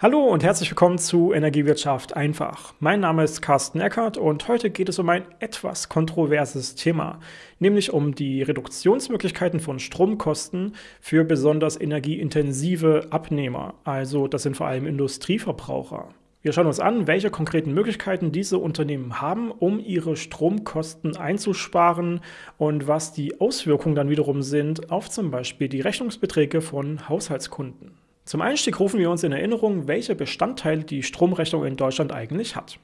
Hallo und herzlich willkommen zu Energiewirtschaft einfach. Mein Name ist Carsten Eckert und heute geht es um ein etwas kontroverses Thema, nämlich um die Reduktionsmöglichkeiten von Stromkosten für besonders energieintensive Abnehmer, also das sind vor allem Industrieverbraucher. Wir schauen uns an, welche konkreten Möglichkeiten diese Unternehmen haben, um ihre Stromkosten einzusparen und was die Auswirkungen dann wiederum sind auf zum Beispiel die Rechnungsbeträge von Haushaltskunden. Zum Einstieg rufen wir uns in Erinnerung, welche Bestandteile die Stromrechnung in Deutschland eigentlich hat.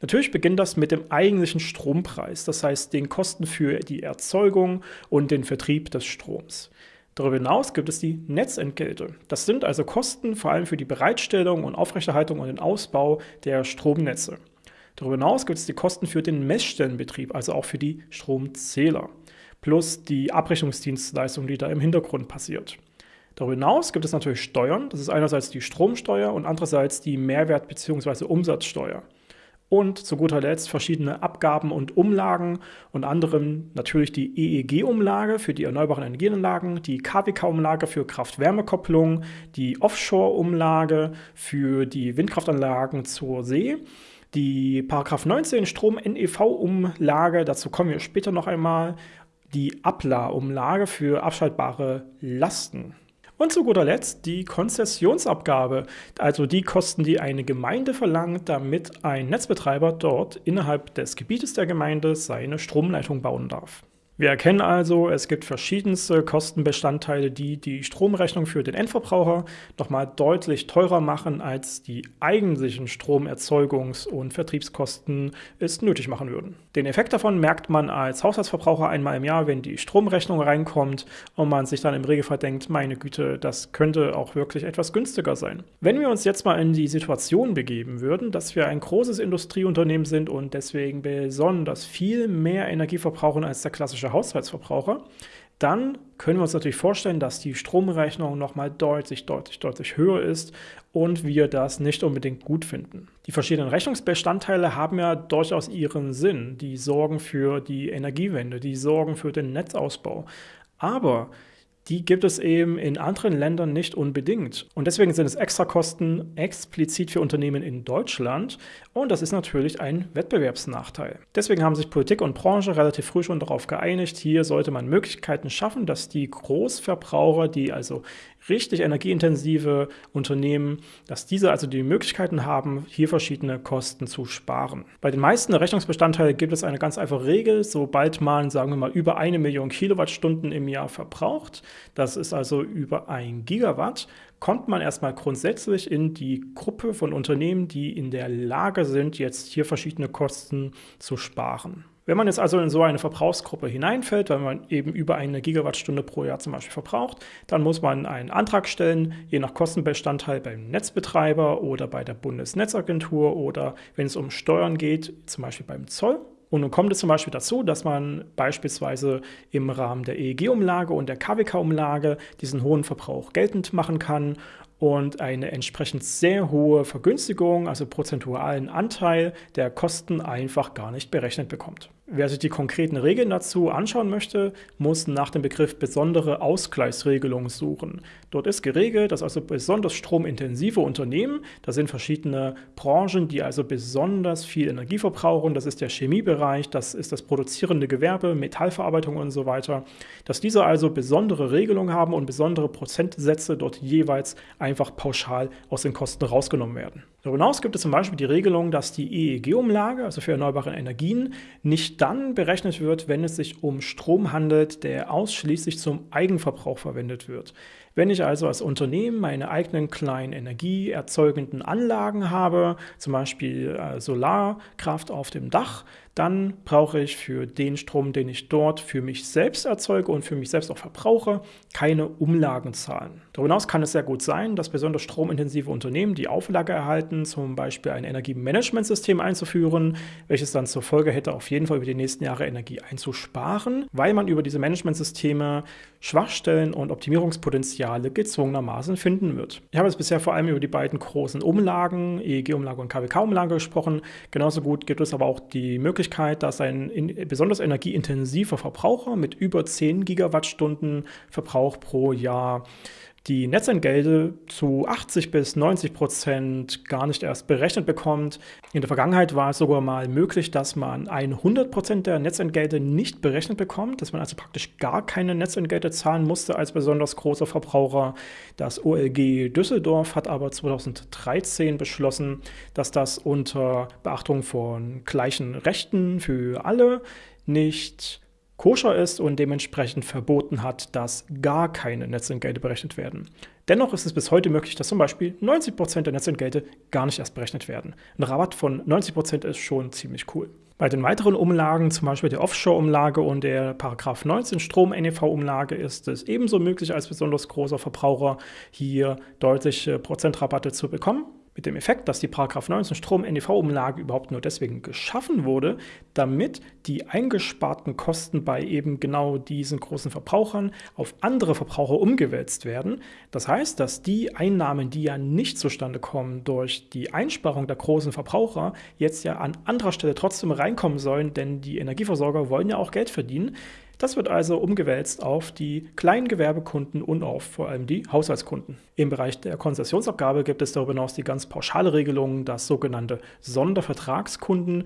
Natürlich beginnt das mit dem eigentlichen Strompreis, das heißt den Kosten für die Erzeugung und den Vertrieb des Stroms. Darüber hinaus gibt es die Netzentgelte. Das sind also Kosten vor allem für die Bereitstellung und Aufrechterhaltung und den Ausbau der Stromnetze. Darüber hinaus gibt es die Kosten für den Messstellenbetrieb, also auch für die Stromzähler, plus die Abrechnungsdienstleistung, die da im Hintergrund passiert. Darüber hinaus gibt es natürlich Steuern. Das ist einerseits die Stromsteuer und andererseits die Mehrwert- bzw. Umsatzsteuer. Und zu guter Letzt verschiedene Abgaben und Umlagen, unter anderem natürlich die EEG-Umlage für die erneuerbaren Energienanlagen, die KWK-Umlage für Kraft-Wärme-Kopplung, die Offshore-Umlage für die Windkraftanlagen zur See, die Paragraph 19 Strom-NEV-Umlage, dazu kommen wir später noch einmal, die ABLA-Umlage für abschaltbare Lasten. Und zu guter Letzt die Konzessionsabgabe, also die Kosten, die eine Gemeinde verlangt, damit ein Netzbetreiber dort innerhalb des Gebietes der Gemeinde seine Stromleitung bauen darf. Wir erkennen also, es gibt verschiedenste Kostenbestandteile, die die Stromrechnung für den Endverbraucher nochmal deutlich teurer machen, als die eigentlichen Stromerzeugungs- und Vertriebskosten es nötig machen würden. Den Effekt davon merkt man als Haushaltsverbraucher einmal im Jahr, wenn die Stromrechnung reinkommt und man sich dann im Regelfall denkt, meine Güte, das könnte auch wirklich etwas günstiger sein. Wenn wir uns jetzt mal in die Situation begeben würden, dass wir ein großes Industrieunternehmen sind und deswegen besonders viel mehr Energie verbrauchen als der klassische klassischer Haushaltsverbraucher, dann können wir uns natürlich vorstellen, dass die Stromrechnung nochmal deutlich, deutlich, deutlich höher ist und wir das nicht unbedingt gut finden. Die verschiedenen Rechnungsbestandteile haben ja durchaus ihren Sinn. Die sorgen für die Energiewende, die sorgen für den Netzausbau. Aber die gibt es eben in anderen Ländern nicht unbedingt. Und deswegen sind es Extrakosten explizit für Unternehmen in Deutschland und das ist natürlich ein Wettbewerbsnachteil. Deswegen haben sich Politik und Branche relativ früh schon darauf geeinigt, hier sollte man Möglichkeiten schaffen, dass die Großverbraucher, die also richtig energieintensive Unternehmen, dass diese also die Möglichkeiten haben, hier verschiedene Kosten zu sparen. Bei den meisten Rechnungsbestandteilen gibt es eine ganz einfache Regel, sobald man, sagen wir mal, über eine Million Kilowattstunden im Jahr verbraucht, das ist also über ein Gigawatt, kommt man erstmal grundsätzlich in die Gruppe von Unternehmen, die in der Lage sind, jetzt hier verschiedene Kosten zu sparen. Wenn man jetzt also in so eine Verbrauchsgruppe hineinfällt, weil man eben über eine Gigawattstunde pro Jahr zum Beispiel verbraucht, dann muss man einen Antrag stellen, je nach Kostenbestandteil beim Netzbetreiber oder bei der Bundesnetzagentur oder wenn es um Steuern geht, zum Beispiel beim Zoll. Und nun kommt es zum Beispiel dazu, dass man beispielsweise im Rahmen der EEG-Umlage und der KWK-Umlage diesen hohen Verbrauch geltend machen kann und eine entsprechend sehr hohe Vergünstigung, also prozentualen Anteil der Kosten einfach gar nicht berechnet bekommt. Wer sich die konkreten Regeln dazu anschauen möchte, muss nach dem Begriff besondere Ausgleichsregelung suchen. Dort ist geregelt, dass also besonders stromintensive Unternehmen, das sind verschiedene Branchen, die also besonders viel Energie verbrauchen, das ist der Chemiebereich, das ist das produzierende Gewerbe, Metallverarbeitung und so weiter, dass diese also besondere Regelungen haben und besondere Prozentsätze dort jeweils einfach pauschal aus den Kosten rausgenommen werden. Darüber hinaus gibt es zum Beispiel die Regelung, dass die EEG-Umlage, also für erneuerbare Energien, nicht dann berechnet wird, wenn es sich um Strom handelt, der ausschließlich zum Eigenverbrauch verwendet wird. Wenn ich also als Unternehmen meine eigenen kleinen energieerzeugenden Anlagen habe, zum Beispiel äh, Solarkraft auf dem Dach, dann brauche ich für den Strom, den ich dort für mich selbst erzeuge und für mich selbst auch verbrauche, keine Umlagen zahlen. Darüber hinaus kann es sehr gut sein, dass besonders stromintensive Unternehmen die Auflage erhalten, zum Beispiel ein Energiemanagementsystem einzuführen, welches dann zur Folge hätte, auf jeden Fall über die nächsten Jahre Energie einzusparen, weil man über diese Managementsysteme Schwachstellen und Optimierungspotenziale gezwungenermaßen finden wird. Ich habe jetzt bisher vor allem über die beiden großen Umlagen, EEG-Umlage und KWK-Umlage gesprochen. Genauso gut gibt es aber auch die Möglichkeit, Möglichkeit, dass ein in, besonders energieintensiver Verbraucher mit über 10 Gigawattstunden Verbrauch pro Jahr die Netzentgelte zu 80 bis 90 Prozent gar nicht erst berechnet bekommt. In der Vergangenheit war es sogar mal möglich, dass man 100 Prozent der Netzentgelte nicht berechnet bekommt, dass man also praktisch gar keine Netzentgelte zahlen musste als besonders großer Verbraucher. Das OLG Düsseldorf hat aber 2013 beschlossen, dass das unter Beachtung von gleichen Rechten für alle nicht koscher ist und dementsprechend verboten hat, dass gar keine Netzentgelte berechnet werden. Dennoch ist es bis heute möglich, dass zum Beispiel 90% der Netzentgelte gar nicht erst berechnet werden. Ein Rabatt von 90% ist schon ziemlich cool. Bei den weiteren Umlagen, zum Beispiel der Offshore-Umlage und der Paragraph 19 Strom-NEV-Umlage, ist es ebenso möglich, als besonders großer Verbraucher hier deutliche Prozentrabatte zu bekommen mit dem Effekt, dass die 19 Strom-NEV-Umlage überhaupt nur deswegen geschaffen wurde, damit die eingesparten Kosten bei eben genau diesen großen Verbrauchern auf andere Verbraucher umgewälzt werden. Das heißt, dass die Einnahmen, die ja nicht zustande kommen durch die Einsparung der großen Verbraucher, jetzt ja an anderer Stelle trotzdem reinkommen sollen, denn die Energieversorger wollen ja auch Geld verdienen. Das wird also umgewälzt auf die kleinen Gewerbekunden und auf vor allem die Haushaltskunden. Im Bereich der Konzessionsabgabe gibt es darüber hinaus die ganz pauschale Regelung, das sogenannte Sondervertragskunden.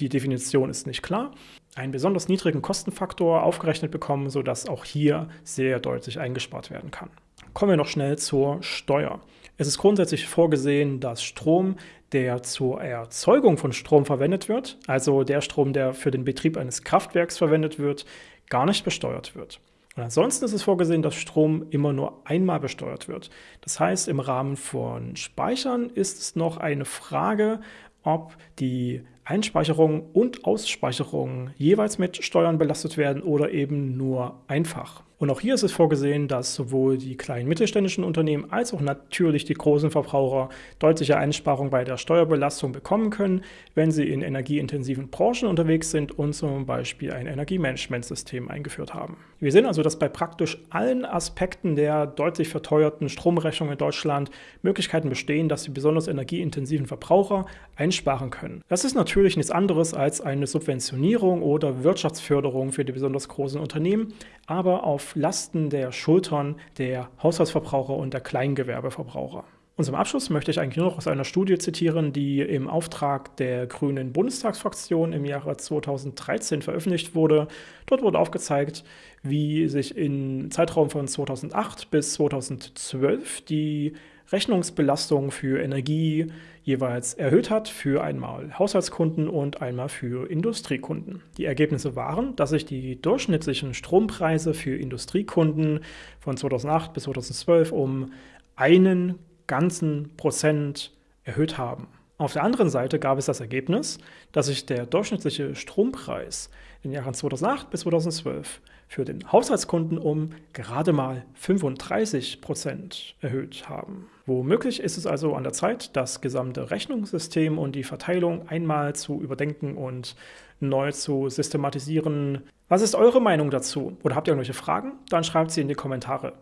Die Definition ist nicht klar. Einen besonders niedrigen Kostenfaktor aufgerechnet bekommen, sodass auch hier sehr deutlich eingespart werden kann. Kommen wir noch schnell zur Steuer. Es ist grundsätzlich vorgesehen, dass Strom, der zur Erzeugung von Strom verwendet wird, also der Strom, der für den Betrieb eines Kraftwerks verwendet wird, gar nicht besteuert wird. Und ansonsten ist es vorgesehen, dass Strom immer nur einmal besteuert wird. Das heißt, im Rahmen von Speichern ist es noch eine Frage, ob die Einspeicherung und Ausspeicherung jeweils mit Steuern belastet werden oder eben nur einfach. Und auch hier ist es vorgesehen, dass sowohl die kleinen mittelständischen Unternehmen als auch natürlich die großen Verbraucher deutliche Einsparungen bei der Steuerbelastung bekommen können, wenn sie in energieintensiven Branchen unterwegs sind und zum Beispiel ein Energiemanagementsystem eingeführt haben. Wir sehen also, dass bei praktisch allen Aspekten der deutlich verteuerten Stromrechnung in Deutschland Möglichkeiten bestehen, dass die besonders energieintensiven Verbraucher einsparen können. Das ist natürlich nichts anderes als eine Subventionierung oder Wirtschaftsförderung für die besonders großen Unternehmen, aber auf Lasten der Schultern der Haushaltsverbraucher und der Kleingewerbeverbraucher. Und zum Abschluss möchte ich eigentlich nur noch aus einer Studie zitieren, die im Auftrag der Grünen Bundestagsfraktion im Jahre 2013 veröffentlicht wurde. Dort wurde aufgezeigt, wie sich im Zeitraum von 2008 bis 2012 die Rechnungsbelastung für Energie jeweils erhöht hat für einmal Haushaltskunden und einmal für Industriekunden. Die Ergebnisse waren, dass sich die durchschnittlichen Strompreise für Industriekunden von 2008 bis 2012 um einen ganzen Prozent erhöht haben. Auf der anderen Seite gab es das Ergebnis, dass sich der durchschnittliche Strompreis in den Jahren 2008 bis 2012 für den Haushaltskunden um gerade mal 35 Prozent erhöht haben. Womöglich ist es also an der Zeit, das gesamte Rechnungssystem und die Verteilung einmal zu überdenken und neu zu systematisieren. Was ist eure Meinung dazu? Oder habt ihr irgendwelche Fragen? Dann schreibt sie in die Kommentare.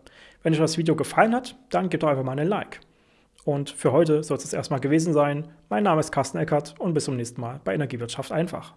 Wenn euch das Video gefallen hat, dann gebt doch einfach mal einen Like. Und für heute soll es erstmal gewesen sein. Mein Name ist Carsten Eckert und bis zum nächsten Mal bei Energiewirtschaft einfach.